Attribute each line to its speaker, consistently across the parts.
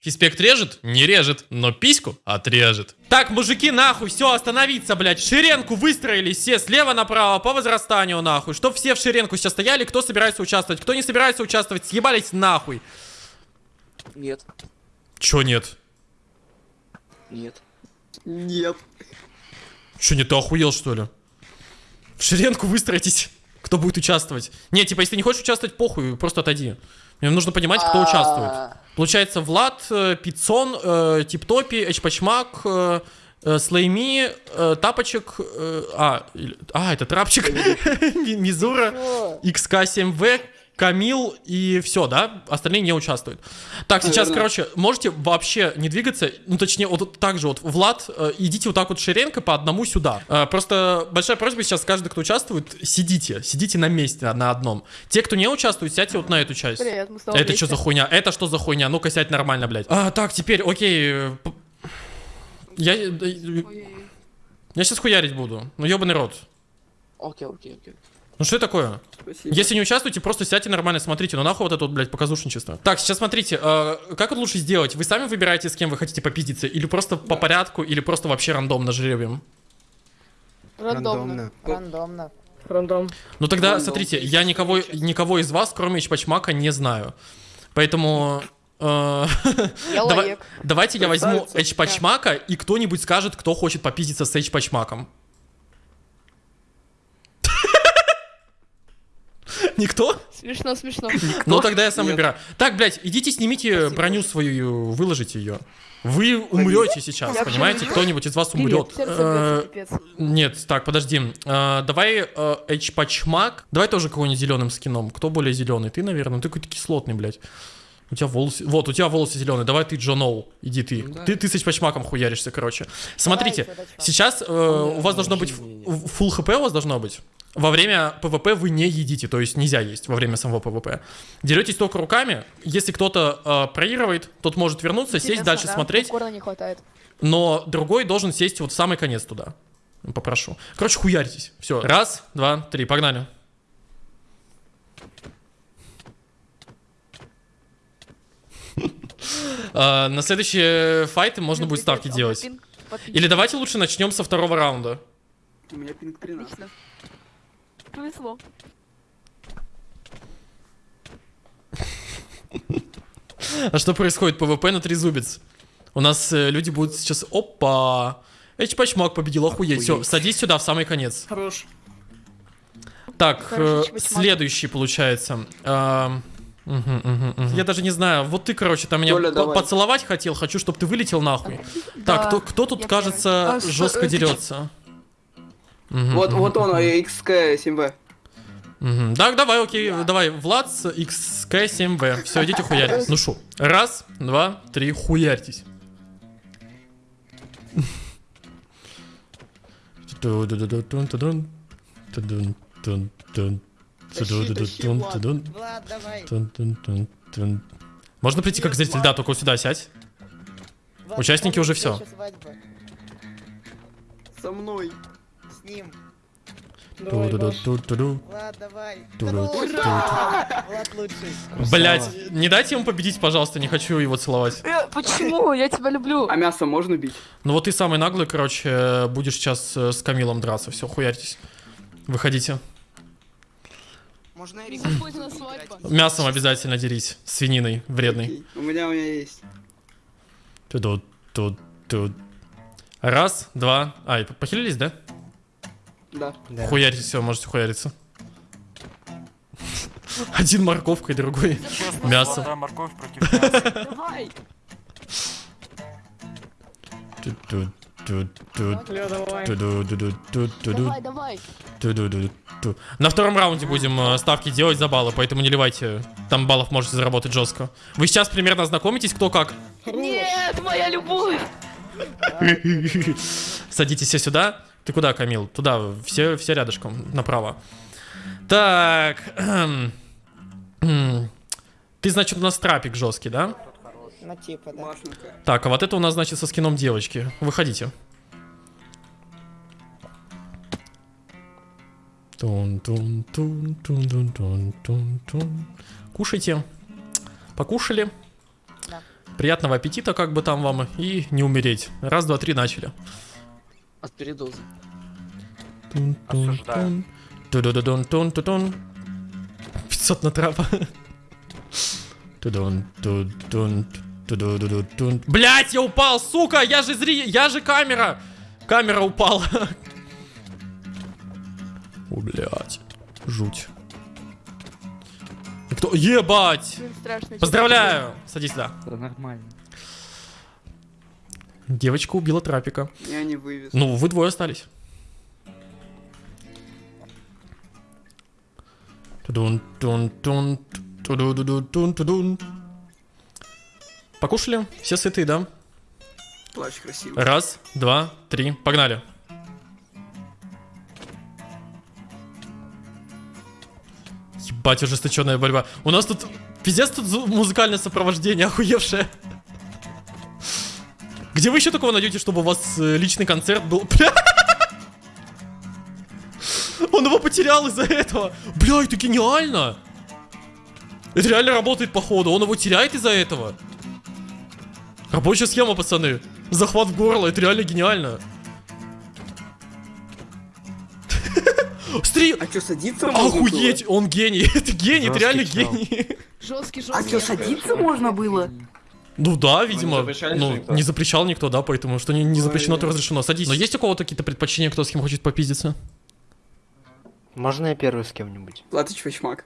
Speaker 1: Фиспект режет? Не режет, но письку отрежет. Так, мужики, нахуй, все, остановиться, блядь. В шеренку выстроились все слева направо по возрастанию, нахуй. Чтоб все в шеренку сейчас стояли, кто собирается участвовать, кто не собирается участвовать, съебались нахуй.
Speaker 2: Нет.
Speaker 1: Чё нет?
Speaker 2: Нет.
Speaker 3: Нет.
Speaker 1: Чё не ты охуел, что ли? В шеренку выстроитесь. Кто будет участвовать? Не, типа, если не хочешь участвовать, похуй, просто отойди. Мне нужно понимать, кто участвует. Получается, Влад, э, Пиццон, э, Типтопи, Эчпачмак, э, э, Слейми, э, Тапочек, э, а, а, это Трапчик, Ми- Мизура, XK7V, Камил и все, да? Остальные не участвуют. Так, сейчас,
Speaker 3: Наверное.
Speaker 1: короче, можете вообще не двигаться, ну, точнее, вот так же вот, Влад, э, идите вот так вот шеренко по одному сюда. Э, Просто большая просьба сейчас, каждый, кто участвует, сидите, сидите на месте на одном. Те, кто не участвует, сядьте вот на эту часть.
Speaker 4: Привет, мы снова
Speaker 1: Это
Speaker 4: вместе.
Speaker 1: что за хуйня? Это что за хуйня? Ну-ка сядь нормально, блядь. А, так, теперь, окей. Я, э, я сейчас хуярить буду. Ну, ебаный рот.
Speaker 2: Окей, окей, окей.
Speaker 1: Ну что это такое?
Speaker 3: Спасибо.
Speaker 1: Если не участвуете, просто сядьте нормально, смотрите. Ну нахуй вот это вот, блядь, показушничество. Так, сейчас смотрите, э, как это лучше сделать? Вы сами выбираете, с кем вы хотите попиздиться? Или просто по порядку, или просто вообще рандомно жребием?
Speaker 4: Рандомно.
Speaker 5: Рандомно.
Speaker 4: Рандом.
Speaker 1: Ну тогда,
Speaker 3: Рандом.
Speaker 1: смотрите, я никого, никого из вас, кроме Ичпачмака, не знаю. Поэтому... э,
Speaker 4: Я
Speaker 1: давай-
Speaker 4: лаек.
Speaker 1: давайте я возьму. Эчпачмака, и кто-нибудь скажет, кто хочет попиздиться с Эчпачмаком. Никто?
Speaker 4: Смешно, смешно.
Speaker 1: Ну тогда я сам выбираю. Так, блядь, идите снимите броню свою, выложите ее. Вы умрете сейчас, понимаете? Кто-нибудь из вас умрет. Э. Нет, так, подожди. Э, Давай Эчпачмак. Давай тоже кого-нибудь зеленым скином. Кто более зеленый? Ты, наверное. Ты какой-то кислотный, блядь. У тебя волосы... Вот, у тебя волосы зеленые. Давай ты Джо Ноу. Иди ты.
Speaker 2: Да.
Speaker 1: Ты, ты с Эчпачмаком хуяришься, короче. Смотрите,
Speaker 5: Давай, чувачок.
Speaker 1: сейчас э, у вас должно быть... Full хп у вас должно быть. Во время ПВП вы не едите, то есть нельзя есть во время самого ПВП. Деретесь только руками. Если кто-то э, проигрывает, тот может вернуться, сесть,
Speaker 4: Интересно,
Speaker 1: дальше
Speaker 4: да?
Speaker 1: смотреть.
Speaker 4: Не хватает.
Speaker 1: Но другой должен сесть вот в самый конец туда. Попрошу. Короче, хуяритесь. Все. Раз, два, три. Погнали. А, На следующие файты можно будет ставки
Speaker 4: а
Speaker 1: делать. Или давайте лучше начнем со второго раунда.
Speaker 3: У меня пинг 13.
Speaker 4: Повезло.
Speaker 1: А что происходит? ПВП на трезубец. У нас э, люди будут сейчас... Опа! Эчпачмак победил, охуеть. Все, садись сюда в самый конец.
Speaker 3: Хорош.
Speaker 1: Так, э, следующий получается. Мгм. Я даже не знаю, вот ты, короче, там меня по- поцеловать хотел, хочу, чтобы ты вылетел нахуй. Так, кто, кто тут, кажется,
Speaker 3: А
Speaker 1: жестко
Speaker 3: э, ты чё?
Speaker 1: дерется?
Speaker 3: Вот, вот он, XK7V.
Speaker 1: мгм. Так, давай, окей, давай, Влад с XK7V. Все, идите хуяритесь. Ну шо, раз, два, три, хуярьтесь. Можно прийти как зритель? Да, только вот сюда сядь.
Speaker 5: Влад,
Speaker 1: Участники уже
Speaker 5: свадьба.
Speaker 3: Со мной.
Speaker 5: Ним. Влад, давай. Влад лучший.
Speaker 1: Блять, не дайте ему победить, пожалуйста, не хочу его целовать.
Speaker 4: Э, Почему? Я тебя люблю.
Speaker 3: А мясо можно бить?
Speaker 1: Ну вот ты самый наглый, короче, будешь сейчас э, с Камилом драться. Все, хуярьтесь. Выходите.
Speaker 5: Можно
Speaker 4: свадьбу.
Speaker 1: Мясом обязательно дерись. Свининой вредной.
Speaker 3: У меня, у меня есть.
Speaker 1: Ту-ду, ту-ду. Раз, два. Ай, по- похилились, да?
Speaker 3: Да.
Speaker 1: Хуяритесь, все, можете хуяриться. Один морковкой, другой
Speaker 6: морковь против мяса.
Speaker 4: Давай.
Speaker 1: Ту-ду-ду-ду. На втором раунде будем ставки делать за баллы, поэтому не ливайте. Там баллов можете заработать жестко. Вы сейчас примерно ознакомитесь, кто как.
Speaker 4: Нет, моя любовь.
Speaker 1: Садитесь все сюда. Ты куда, Камил? Туда, все, все рядышком, направо. Так. Ты, значит, у нас трапик жесткий, да?
Speaker 5: Ну, типа, да.
Speaker 3: Машенька.
Speaker 1: Так, а вот это у нас, значит, со скином девочки. Выходите. Тун-тун-тун-тун-тун-тун-тун. Кушайте. Покушали?
Speaker 5: Да.
Speaker 1: Приятного аппетита, как бы там вам, и не умереть. Раз, два, три, начали.
Speaker 2: От передозы.
Speaker 6: Осуждаю.
Speaker 1: Ту-ду-ду-дун-тун-ту-дун. 500 на трапа. Тудун, тудун, тудун-ду-ду-дун. Блять, я упал, сука! Я же зри... Я же камера! Камера упала. О, блядь. Жуть. Кто? Ебать! Поздравляю! Садись сюда.
Speaker 2: Это нормально.
Speaker 1: Девочка убила трапика.
Speaker 3: Я не вывез.
Speaker 1: Ну, вы двое остались. Тудун, тун, тун, тудун, тудун. Покушали? Все сытые, да?
Speaker 3: Плащ красивый.
Speaker 1: Раз, два, три, погнали. Ебать, ожесточенная борьба. У нас тут пиздец тут музыкальное сопровождение охуевшее. Где вы еще такого найдете, чтобы у вас э, личный концерт был? Бля! Он его потерял из-за этого. Бля, это гениально. Это реально работает походу. Он его теряет из-за этого. Рабочая схема, пацаны. Захват в горло, это реально гениально. Смотри,
Speaker 3: А что, садиться можно
Speaker 1: охуеть, он гений. Это гений, это
Speaker 6: Жесткий
Speaker 1: реально
Speaker 6: чел.
Speaker 1: гений.
Speaker 4: Жесткий,
Speaker 3: было? А
Speaker 4: жесткий.
Speaker 3: что, садиться можно было?
Speaker 1: Ну да, видимо.
Speaker 7: запрещали
Speaker 1: Ну,
Speaker 7: никто?
Speaker 1: не запрещал никто, да, поэтому что не, не запрещено, то разрешено. Садись. Но есть у кого-то какие-то предпочтения, кто с кем хочет попиздиться?
Speaker 6: Можно я первый с кем-нибудь?
Speaker 3: Платыч Вачмак.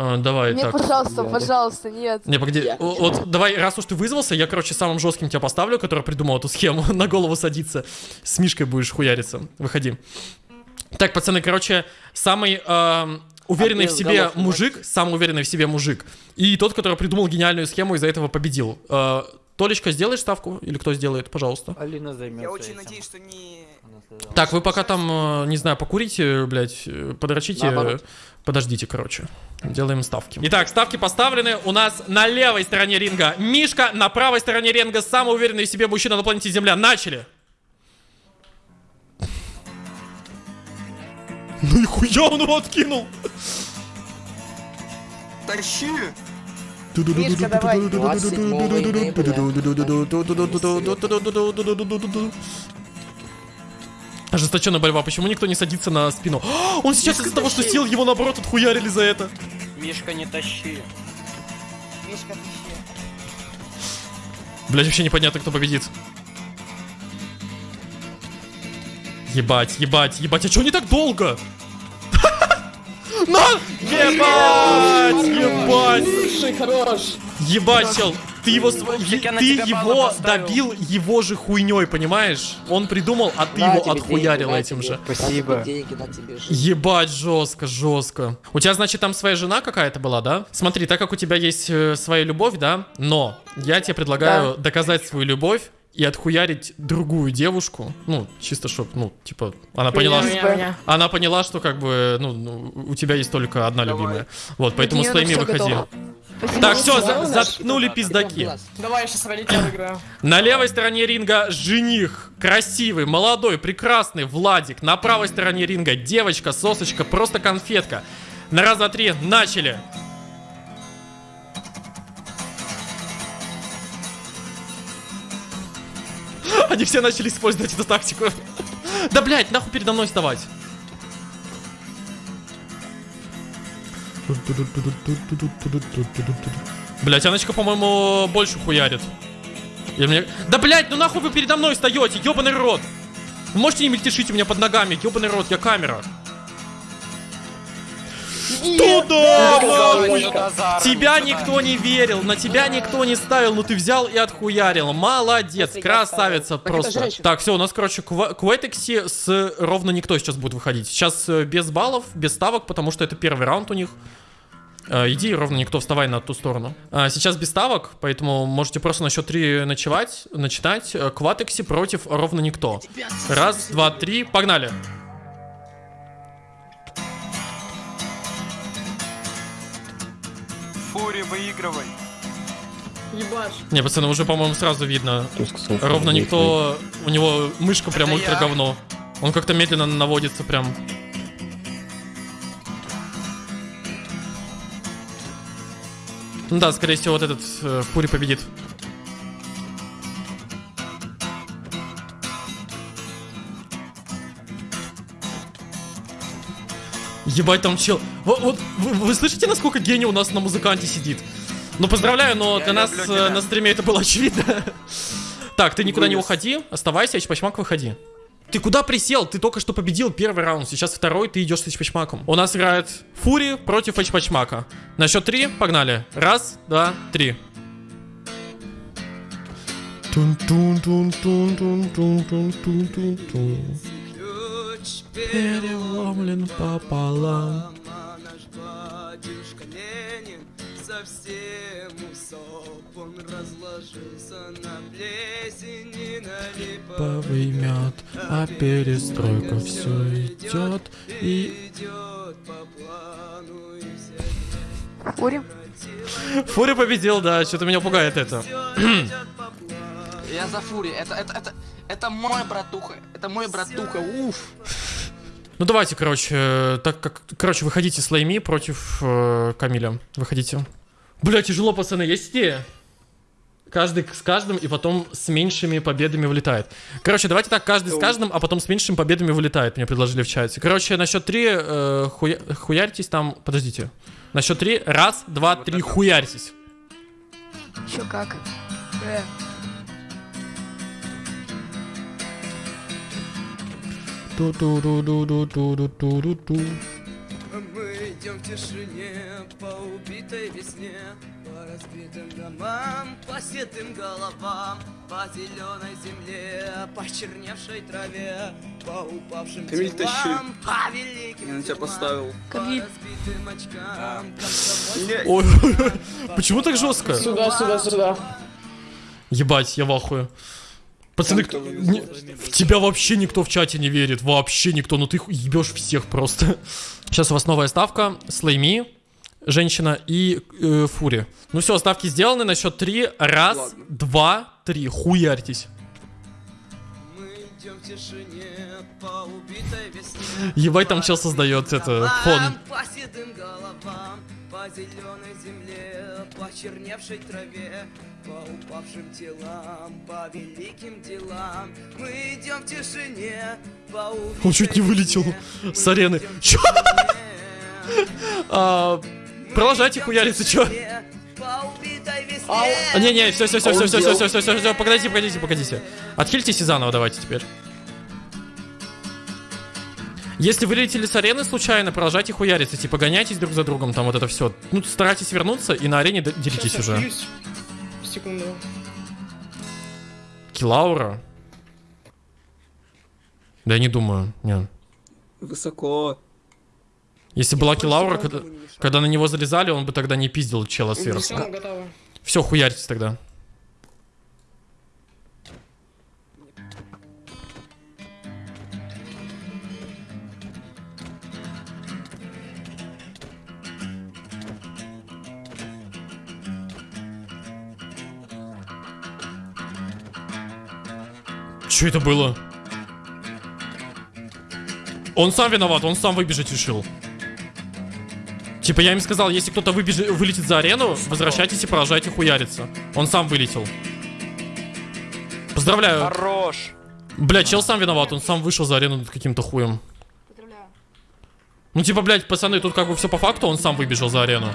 Speaker 1: А, давай,
Speaker 4: Нет,
Speaker 1: так.
Speaker 4: пожалуйста, пожалуйста, нет.
Speaker 1: Не, погоди,
Speaker 2: Я
Speaker 1: вот давай, раз уж ты вызвался, я, короче, самым жестким тебя поставлю, который придумал эту схему, на голову садиться. С Мишкой будешь хуяриться. Выходи. Так, пацаны, короче, самый эм, уверенный
Speaker 2: А
Speaker 1: в себе
Speaker 2: голов
Speaker 1: мужик, самый уверенный в себе мужик. И тот, который придумал гениальную схему, из-за этого победил. Э, Толечка, сделаешь ставку? Или кто сделает, пожалуйста?
Speaker 7: Алина займется
Speaker 5: Я очень
Speaker 7: этим.
Speaker 5: надеюсь, что не...
Speaker 1: Так, вы пока там, э, не знаю, покурите, блядь, э, подрочите.
Speaker 2: Наоборот.
Speaker 1: Подождите, короче. Делаем ставки. Итак, ставки поставлены. У нас на левой стороне ринга Мишка, на правой стороне ринга самый уверенный в себе мужчина на планете Земля. Начали! Ну и хуя он его откинул!
Speaker 3: Тащи!
Speaker 5: Мишка, давай.
Speaker 1: Ожесточенная борьба. Почему никто не садится на спину? А, Он сейчас из-за того, что сел, его наоборот отхуярили за это.
Speaker 7: Мишка, не тащи.
Speaker 5: Мишка, ты щи.
Speaker 1: Блять, вообще непонятно, кто победит. Ебать, ебать, ебать, а чё не так долго? На! Ебать, ебать,
Speaker 2: хорош.
Speaker 1: ебать, чел. Ты его, ты его добил его же хуйней, понимаешь? Он придумал, а ты
Speaker 2: На
Speaker 1: его
Speaker 2: деньги,
Speaker 1: отхуярил этим
Speaker 2: тебе.
Speaker 1: же.
Speaker 6: Спасибо.
Speaker 1: Ебать, жестко, жестко. У тебя, значит, там своя жена какая-то была, да? Смотри, так как у тебя есть э, своя любовь, да? Но я тебе предлагаю доказать свою любовь и отхуярить другую девушку. Ну, чисто чтоб, ну, типа, она поняла, что... Она поняла, что как бы, ну, ну, у тебя есть только одна
Speaker 3: Давай.
Speaker 1: любимая. Вот, поэтому
Speaker 4: Для
Speaker 1: с твоими выходи.
Speaker 4: Спасибо.
Speaker 1: Так, все,
Speaker 2: наш,
Speaker 1: заткнули пиздаки.
Speaker 5: Давай, я сейчас выиграю.
Speaker 1: На левой стороне ринга жених, красивый, молодой, прекрасный Владик. На правой стороне ринга девочка, сосочка, просто конфетка. На раз, два, три, начали. Они все начали использовать эту тактику. Да, блядь, нахуй передо мной вставать. Блять, Аночка, по-моему, больше хуярит. Или мне... Да, блять, ну нахуй вы передо мной встаете, ебаный рот. Вы можете не мельтешить у меня под ногами, ебаный рот, я камера. Туда, нахуй! Тебя никто не верил, на тебя никто не ставил, но ты взял и отхуярил. Молодец, красавица просто. Так, все, у нас, короче, Квайтекси с ровно никто сейчас будет выходить. Сейчас э, без баллов, без ставок, потому что это первый раунд у них. Э, Иди, ровно никто, вставай на ту сторону. А, Сейчас без ставок, поэтому можете просто на счет 3 ночевать, начинать. Э, Кватекси против ровно никто. Раз, два, три, погнали.
Speaker 6: Фури, выигрывай.
Speaker 3: Ебашь.
Speaker 1: Не, пацаны, уже, по-моему, сразу видно. Ровно никто... У него мышка прям ультра говно. Он как-то медленно наводится прям. Ну да, скорее всего, вот этот э, Фури победит. Ебать, там чел. Вот, вот вы, вы слышите, насколько гений у нас на музыканте сидит? Ну, поздравляю, но
Speaker 6: Я
Speaker 1: для нас
Speaker 6: люблю
Speaker 1: э,
Speaker 6: тебя.
Speaker 1: на стриме это было очевидно. Так, ты никуда не уходи, оставайся, Эчпачмак, выходи. Ты куда присел? Ты только что победил первый раунд, сейчас второй, ты идешь с Эчпачмаком. У нас играет Фури против Эчпачмака. На счет три, погнали. Раз, два, три. Тун-тун-тун-тун-тун-тун-тун-тун. Переломлен пополам.
Speaker 8: наш батюшка Ленин совсем усоп Он разложился на плесени, на липовый
Speaker 1: мед, а перестройка все идет и...
Speaker 8: идет по плану и вся
Speaker 4: Фури.
Speaker 1: Фури победил, да, что-то меня пугает это.
Speaker 2: Я за Фури. Это, это, это, это мой братуха. Это мой братуха. Уф.
Speaker 1: Ну давайте, короче, э, так как... Короче, выходите с Лайми против э, Камиля. Выходите. Бля, тяжело, пацаны, есть идея? Каждый с каждым, и потом с меньшими победами вылетает. Короче, давайте так, каждый с каждым, а потом с меньшими победами вылетает, мне предложили в чате. Короче, на счет три э, хуя... хуярьтесь там... Подождите. На счет три. Раз, два, три, хуярьтесь.
Speaker 4: Чё как? Э.
Speaker 1: Ту-ту-ду-ду-ду-ду-ду-ду-ду.
Speaker 8: Мы идем в тишине по убитой весне По разбитым домам, по седым головам По зеленой земле, по черневшей траве По упавшим
Speaker 3: Камиль, тащи.
Speaker 8: телам, по великим
Speaker 3: Я на тебя поставил.
Speaker 8: По
Speaker 4: Камиль.
Speaker 8: разбитым очкам, комсомольским
Speaker 1: Ой, почему так жестко?
Speaker 5: Сюда, сюда, сюда.
Speaker 1: Ебать, я в ахуе. Пацаны,
Speaker 3: кто
Speaker 1: не- в тебя вообще никто в чате не верит. Вообще никто. Ну ты ебешь всех просто. Сейчас у вас новая ставка. Слейми, женщина и э, Фури. Ну все, ставки сделаны. На счет три. Раз,
Speaker 3: Ладно.
Speaker 1: два, три. Хуярьтесь.
Speaker 8: Мы идем в тишине по убитой весне
Speaker 1: Ебать, там чел создает это, фон.
Speaker 8: По седым головам, по зеленой земле, по черневшей траве, по упавшим телам, по великим делам. Мы идем в тишине, по
Speaker 1: Он чуть не вылетел с арены. Чё? А, Продолжайте хуяриться, чё?
Speaker 8: Весне.
Speaker 1: А, Не-не, все, все, все, все, все,
Speaker 3: делал?
Speaker 1: все, все, все, все, погодите, погодите, погодите. Отхильтесь и заново давайте теперь. Если вы летели с арены случайно, продолжайте хуяриться, типа гоняйтесь друг за другом, там вот это все. Ну, старайтесь вернуться и на арене деритесь уже.
Speaker 5: Секунду.
Speaker 1: Килаура? Да я не думаю, не.
Speaker 3: Высоко.
Speaker 1: Если была Килаура, когда, когда на него залезали, он бы тогда не пиздил чела сверху.
Speaker 5: Все, мы готовы.
Speaker 1: Все, хуярьтесь тогда. Че это было? Он сам виноват, он сам выбежать решил. Типа я им сказал, если кто-то вылетит за арену, возвращайтесь и продолжайте хуяриться. Он сам вылетел. Поздравляю.
Speaker 6: Хорош.
Speaker 1: Бля, чел сам виноват, он сам вышел за арену каким-то хуем. Ну типа, блядь, пацаны, тут как бы все по факту, он сам выбежал за арену.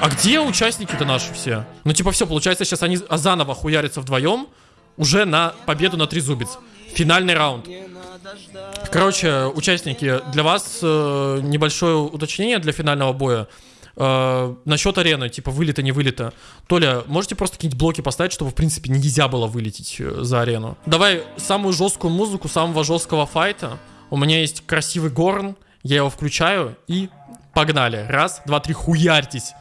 Speaker 1: А где участники-то наши все? Ну типа все, получается сейчас они а заново хуярятся вдвоем уже на победу на трезубец. Финальный раунд. Короче, участники, для вас э, небольшое уточнение для финального боя. Э, насчет арены, типа вылета, не вылета. Толя, можете просто какие-нибудь блоки поставить, чтобы, в принципе, нельзя было вылететь э, за арену? Давай самую жесткую музыку самого жесткого файта. У меня есть красивый горн, я его включаю и погнали. Раз, два, три, хуярьтесь.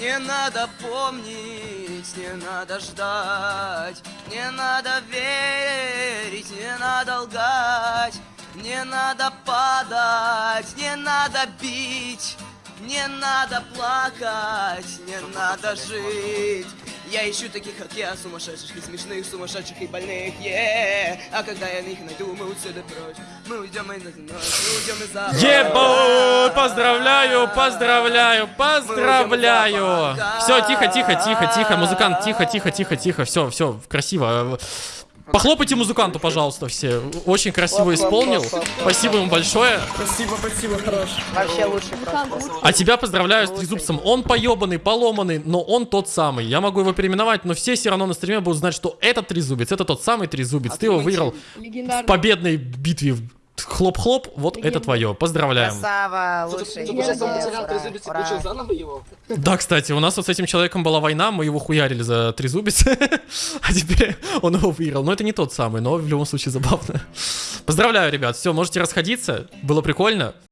Speaker 8: Не надо помнить, не надо ждать, не надо верить, не надо лгать, не надо падать, не надо бить, не надо плакать, не надо жить. Я ищу таких, как я, сумасшедших и смешных, сумасшедших и больных, е А когда я их найду, мы отсюда прочь, мы уйдем из ночь, мы уйдем из за
Speaker 1: Ебать! Поздравляю, поздравляю, поздравляю! Все, тихо, тихо, тихо, тихо, музыкант, тихо, тихо, тихо, тихо, все, все, красиво. Похлопайте музыканту, пожалуйста, все. Очень красиво исполнил. Спасибо ему большое.
Speaker 5: Спасибо, спасибо, хорош.
Speaker 8: Вообще лучший просто.
Speaker 1: А тебя поздравляю с трезубцем. Он поебанный, поломанный, но он тот самый. Я могу его переименовать, но все все равно на стриме будут знать, что этот трезубец, это тот самый трезубец. Ты его выиграл в победной битве. Хлоп-хлоп, вот это твое. Поздравляем.
Speaker 8: Красава, лучший.
Speaker 5: заново его.
Speaker 1: Да, кстати, у нас вот с этим человеком была война, мы его хуярили за трезубец, а теперь он его выиграл. Но это не тот самый, но в любом случае забавно. Поздравляю, ребят, все, можете расходиться, было прикольно.